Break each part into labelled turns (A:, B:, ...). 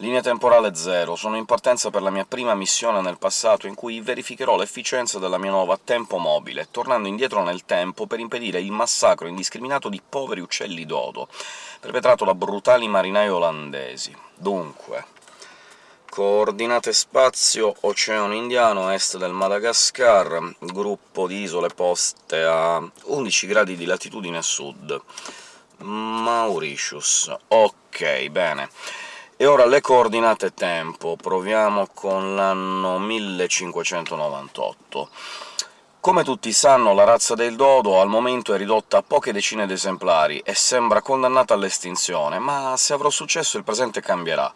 A: Linea temporale 0. Sono in partenza per la mia prima missione nel passato, in cui verificherò l'efficienza della mia nuova tempo mobile, tornando indietro nel tempo per impedire il massacro indiscriminato di poveri uccelli dodo, perpetrato da brutali marinai olandesi. Dunque... Coordinate spazio Oceano Indiano, est del Madagascar, gruppo di isole poste a 11 gradi di latitudine sud. Mauritius. Ok, bene. E ora le coordinate tempo, proviamo con l'anno 1598. Come tutti sanno, la razza del dodo al momento è ridotta a poche decine di esemplari e sembra condannata all'estinzione, ma se avrò successo il presente cambierà.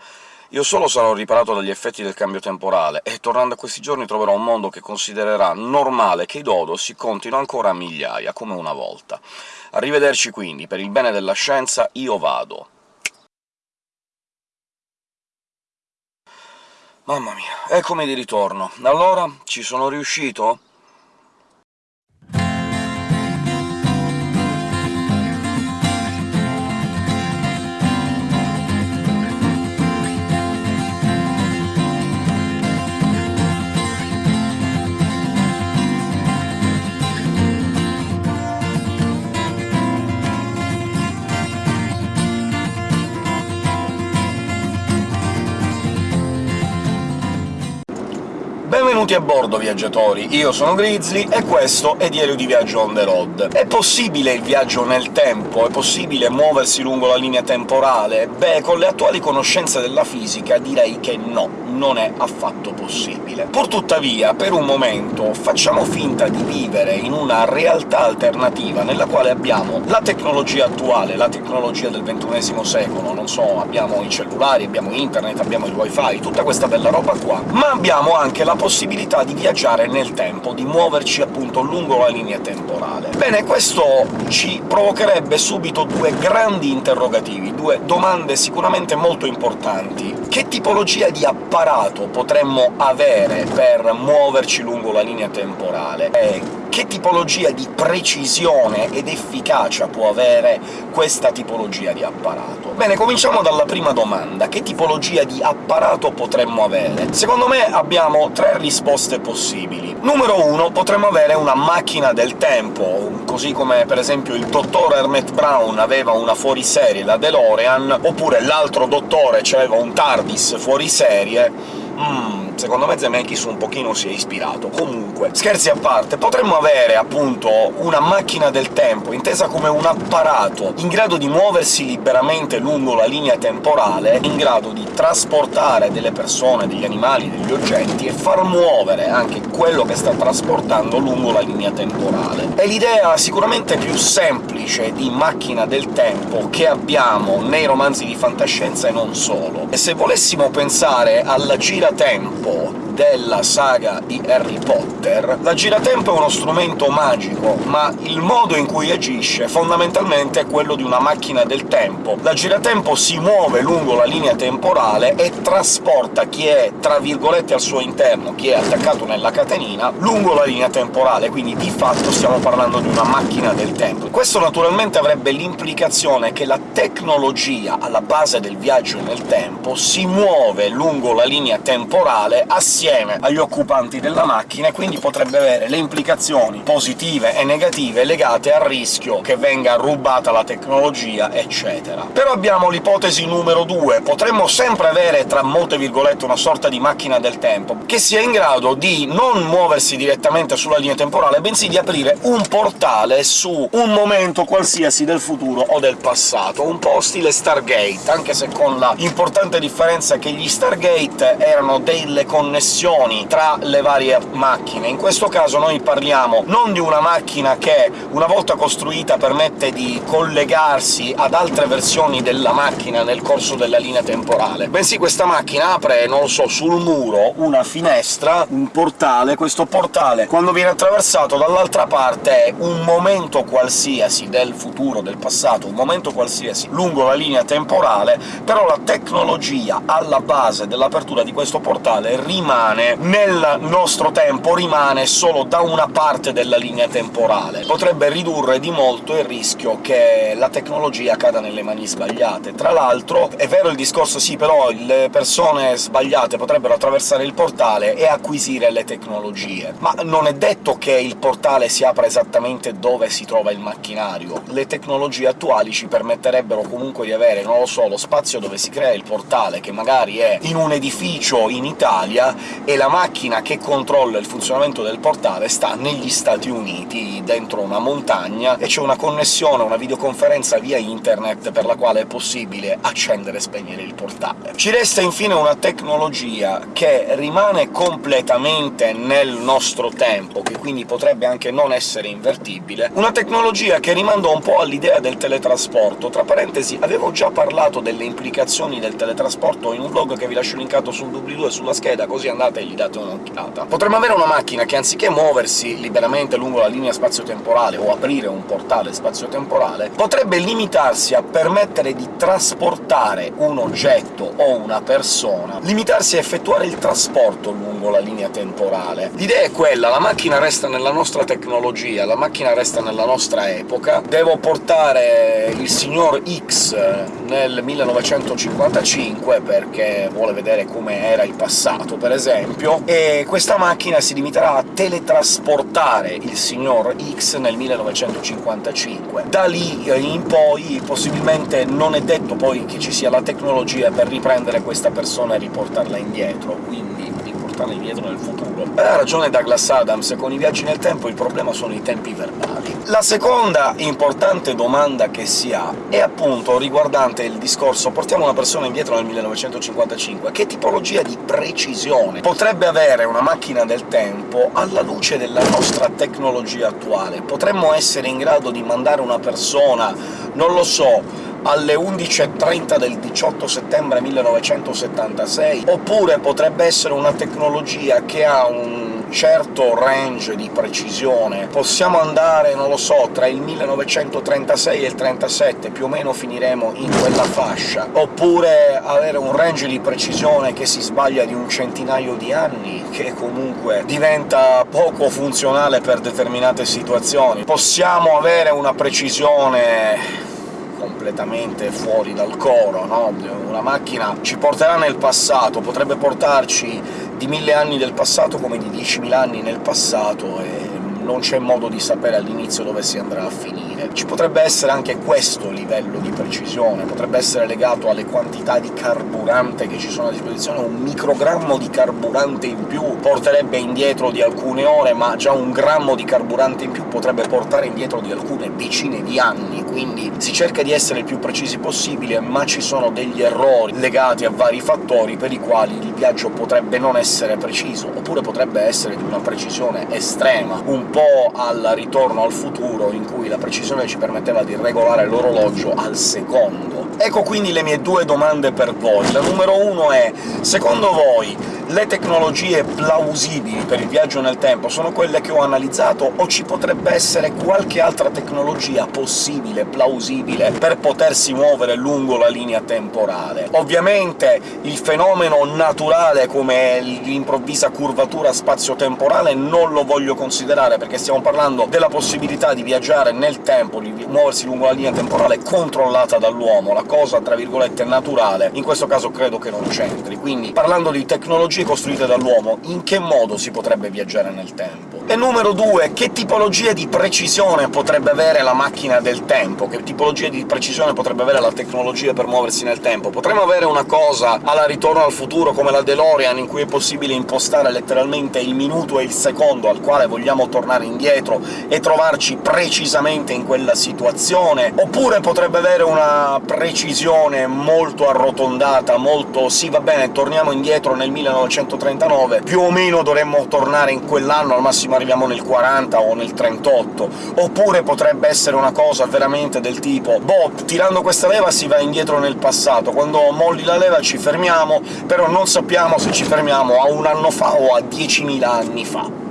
A: Io solo sarò riparato dagli effetti del cambio temporale, e tornando a questi giorni troverò un mondo che considererà normale che i dodo si contino ancora a migliaia, come una volta. Arrivederci quindi, per il bene della scienza io vado. Mamma mia, eccomi di ritorno. Allora, ci sono riuscito? Benvenuti a bordo, viaggiatori! Io sono Grizzly, e questo è Diario di Viaggio on the road. È possibile il viaggio nel tempo? È possibile muoversi lungo la linea temporale? Beh, con le attuali conoscenze della fisica direi che no, non è affatto possibile. Purtuttavia, per un momento, facciamo finta di vivere in una realtà alternativa nella quale abbiamo la tecnologia attuale, la tecnologia del ventunesimo secolo, non so, abbiamo i cellulari, abbiamo internet, abbiamo il wifi, tutta questa bella roba qua, ma abbiamo anche la possibilità di viaggiare nel tempo, di muoverci appunto lungo la linea temporale. Bene, questo ci provocherebbe subito due grandi interrogativi, due domande sicuramente molto importanti. Che tipologia di apparato potremmo avere per muoverci lungo la linea temporale? E che tipologia di precisione ed efficacia può avere questa tipologia di apparato? Bene, cominciamo dalla prima domanda. Che tipologia di apparato potremmo avere? Secondo me abbiamo tre risposte possibili. Numero uno, potremmo avere una macchina del tempo, così come per esempio il dottor Hermet Brown aveva una fuoriserie, la DeLorean, oppure l'altro dottore aveva un TARDIS fuoriserie. Mmm, secondo me Zemeckis un pochino si è ispirato. Comunque, scherzi a parte, potremmo avere, appunto, una macchina del tempo, intesa come un apparato in grado di muoversi liberamente lungo la linea temporale, in grado di trasportare delle persone, degli animali, degli oggetti, e far muovere anche quello che sta trasportando lungo la linea temporale. È l'idea sicuramente più semplice di macchina del tempo che abbiamo nei romanzi di fantascienza e non solo. E se volessimo pensare alla giratempo tempo Bowl. Della saga di Harry Potter, la giratempo è uno strumento magico, ma il modo in cui agisce fondamentalmente è quello di una macchina del tempo. La giratempo si muove lungo la linea temporale e trasporta chi è, tra virgolette, al suo interno, chi è attaccato nella catenina, lungo la linea temporale, quindi di fatto stiamo parlando di una macchina del tempo. Questo naturalmente avrebbe l'implicazione che la tecnologia alla base del viaggio nel tempo si muove lungo la linea temporale assieme insieme agli occupanti della macchina, e quindi potrebbe avere le implicazioni positive e negative legate al rischio che venga rubata la tecnologia, eccetera. Però abbiamo l'ipotesi numero due. Potremmo sempre avere, tra molte virgolette, una sorta di macchina del tempo, che sia in grado di non muoversi direttamente sulla linea temporale, bensì di aprire un portale su un momento qualsiasi del futuro o del passato, un po' stile Stargate, anche se con la importante differenza che gli Stargate erano delle connessioni connessioni tra le varie macchine. In questo caso noi parliamo non di una macchina che, una volta costruita, permette di collegarsi ad altre versioni della macchina nel corso della linea temporale, bensì questa macchina apre, non lo so, sul muro una finestra, un portale, questo portale, quando viene attraversato dall'altra parte un momento qualsiasi del futuro, del passato, un momento qualsiasi lungo la linea temporale, però la tecnologia alla base dell'apertura di questo portale rimane rimane nel nostro tempo, rimane solo da una parte della linea temporale. Potrebbe ridurre di molto il rischio che la tecnologia cada nelle mani sbagliate. Tra l'altro, è vero il discorso sì, però le persone sbagliate potrebbero attraversare il portale e acquisire le tecnologie, ma non è detto che il portale si apra esattamente dove si trova il macchinario. Le tecnologie attuali ci permetterebbero comunque di avere, non lo so, lo spazio dove si crea il portale, che magari è in un edificio in Italia, e la macchina che controlla il funzionamento del portale sta negli Stati Uniti, dentro una montagna, e c'è una connessione, una videoconferenza via internet per la quale è possibile accendere e spegnere il portale. Ci resta infine una tecnologia che rimane completamente nel nostro tempo, che quindi potrebbe anche non essere invertibile, una tecnologia che rimanda un po' all'idea del teletrasporto. Tra parentesi, avevo già parlato delle implicazioni del teletrasporto in un blog che vi lascio linkato sul doobly-doo e sulla scheda, così andate e gli date un'occhiata. Potremmo avere una macchina che, anziché muoversi liberamente lungo la linea spazio-temporale o aprire un portale spazio-temporale, potrebbe limitarsi a permettere di trasportare un oggetto o una persona, limitarsi a effettuare il trasporto lungo la linea temporale. L'idea è quella, la macchina resta nella nostra tecnologia, la macchina resta nella nostra epoca, devo portare il signor X nel 1955 perché vuole vedere come era il passato, per esempio, e questa macchina si limiterà a teletrasportare il signor X nel 1955. Da lì in poi possibilmente non è detto poi che ci sia la tecnologia per riprendere questa persona e riportarla indietro, quindi riportarla indietro nel futuro. Ha ragione Douglas Adams, con i viaggi nel tempo il problema sono i tempi verbali. La seconda importante domanda che si ha è appunto riguardante il discorso «portiamo una persona indietro nel 1955», che tipologia di precisione potrebbe avere una macchina del tempo alla luce della nostra tecnologia attuale? Potremmo essere in grado di mandare una persona, non lo so, alle 11.30 del 18 settembre 1976, oppure potrebbe essere una tecnologia che ha un certo range di precisione. Possiamo andare, non lo so, tra il 1936 e il 37, più o meno finiremo in quella fascia, oppure avere un range di precisione che si sbaglia di un centinaio di anni, che comunque diventa poco funzionale per determinate situazioni. Possiamo avere una precisione completamente fuori dal coro, no? Una macchina ci porterà nel passato, potrebbe portarci di mille anni del passato come di 10.000 anni nel passato, e non c'è modo di sapere all'inizio dove si andrà a finire. Ci potrebbe essere anche questo livello di precisione, potrebbe essere legato alle quantità di carburante che ci sono a disposizione, un microgrammo di carburante in più porterebbe indietro di alcune ore, ma già un grammo di carburante in più potrebbe portare indietro di alcune decine di anni, quindi si cerca di essere il più precisi possibile, ma ci sono degli errori legati a vari fattori per i quali il viaggio potrebbe non essere preciso, oppure potrebbe essere di una precisione estrema, un po' al ritorno al futuro, in cui la precisione ci permetteva di regolare l'orologio al secondo. Ecco quindi le mie due domande per voi. La numero uno è secondo voi le tecnologie plausibili per il viaggio nel tempo sono quelle che ho analizzato, o ci potrebbe essere qualche altra tecnologia possibile, plausibile, per potersi muovere lungo la linea temporale? Ovviamente il fenomeno naturale come l'improvvisa curvatura spazio-temporale non lo voglio considerare, perché stiamo parlando della possibilità di viaggiare nel tempo, di muoversi lungo la linea temporale controllata dall'uomo, la cosa tra virgolette naturale, in questo caso credo che non c'entri. Quindi, parlando di tecnologie costruite dall'uomo, in che modo si potrebbe viaggiare nel tempo? E numero due, che tipologia di precisione potrebbe avere la macchina del tempo? Che tipologia di precisione potrebbe avere la tecnologia per muoversi nel tempo? Potremmo avere una cosa alla Ritorno al futuro come la DeLorean, in cui è possibile impostare letteralmente il minuto e il secondo al quale vogliamo tornare indietro e trovarci precisamente in quella situazione, oppure potrebbe avere una precisione molto arrotondata, molto «sì, va bene, torniamo indietro nel 1939, più o meno dovremmo tornare in quell'anno, al massimo arriviamo nel 40 o nel 38», oppure potrebbe essere una cosa veramente del tipo «boh, tirando questa leva si va indietro nel passato, quando molli la leva ci fermiamo, però non sappiamo se ci fermiamo a un anno fa o a 10.000 anni fa».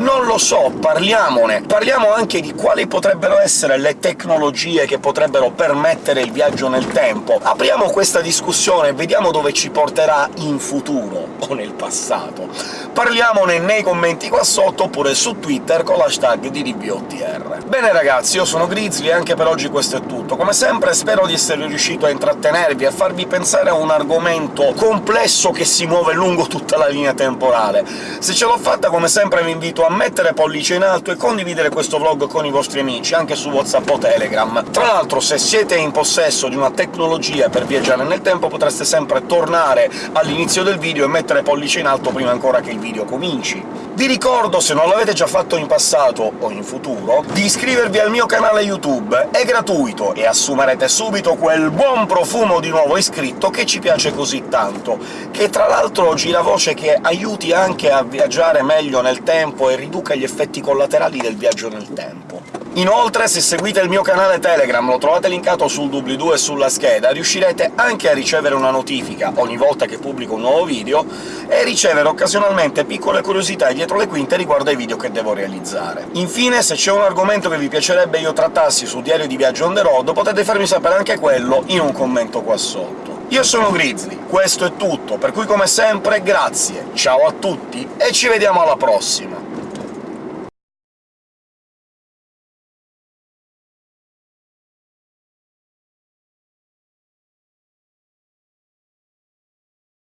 A: Non lo so, parliamone! Parliamo anche di quali potrebbero essere le tecnologie che potrebbero permettere il viaggio nel tempo. Apriamo questa discussione e vediamo dove ci porterà in futuro, o nel passato. Parliamone nei commenti qua sotto, oppure su Twitter con l'hashtag di DBOTR. Bene ragazzi, io sono Grizzly e anche per oggi questo è tutto. Come sempre spero di essere riuscito a intrattenervi, a farvi pensare a un argomento complesso che si muove lungo tutta la linea temporale. Se ce l'ho fatta, come sempre vi invito a mettere pollice in alto e condividere questo vlog con i vostri amici, anche su WhatsApp o Telegram. Tra l'altro, se siete in possesso di una tecnologia per viaggiare nel tempo, potreste sempre tornare all'inizio del video e mettere pollice in alto prima ancora che il video cominci. Vi ricordo, se non l'avete già fatto in passato o in futuro, di iscrivervi al mio canale YouTube. È gratuito e assumerete subito quel buon profumo di nuovo iscritto che ci piace così tanto, che tra l'altro gira voce che aiuti anche a viaggiare meglio nel tempo e riduca gli effetti collaterali del viaggio nel tempo. Inoltre, se seguite il mio canale Telegram, lo trovate linkato sul doobly-doo e sulla scheda, riuscirete anche a ricevere una notifica ogni volta che pubblico un nuovo video, e ricevere occasionalmente piccole curiosità dietro le quinte riguardo ai video che devo realizzare. Infine, se c'è un argomento che vi piacerebbe io trattassi su Diario di Viaggio on the road, potete farmi sapere anche quello in un commento qua sotto. Io sono Grizzly, questo è tutto, per cui come sempre grazie, ciao a tutti e ci vediamo alla prossima!